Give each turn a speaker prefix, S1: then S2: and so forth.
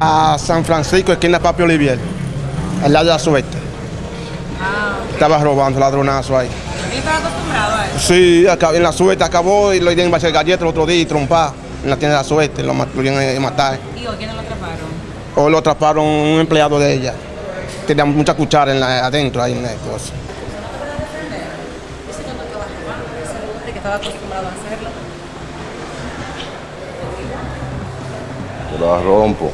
S1: A San Francisco, esquina Papi Olivier, al lado de la suerte.
S2: Ah, ok.
S1: Estaba robando ladronazo ahí.
S2: ¿Él estaba acostumbrado a eso?
S1: Sí, acá- en la suerte acabó y lo dieron a hacer galletas el otro día y trompa en la tienda de la suerte, lo, lo iban a matar.
S2: ¿Y hoy quiénes lo atraparon?
S1: Hoy lo atraparon un empleado de ella. Tenía mucha cuchara en la- adentro ahí en la cosa.
S2: Ese que no estaba robando, ese que estaba acostumbrado a hacerlo.
S3: Te la rompo.